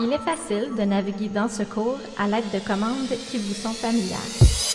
Il est facile de naviguer dans ce cours à l'aide de commandes qui vous sont familières.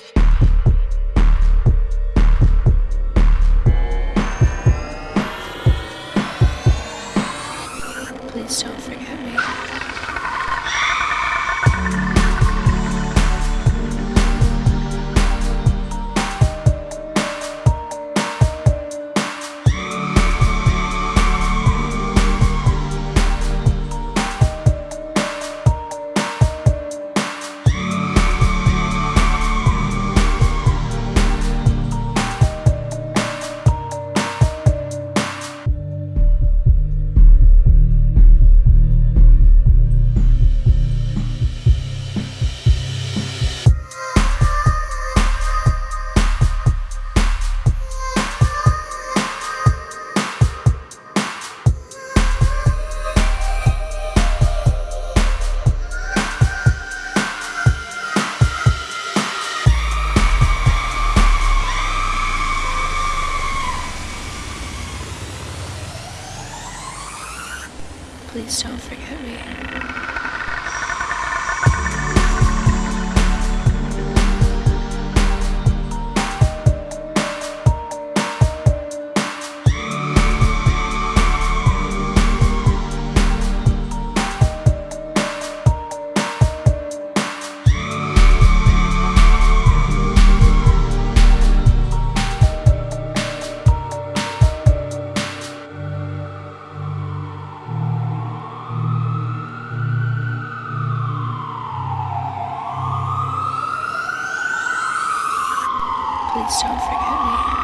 Please don't forget me. Please don't forget me.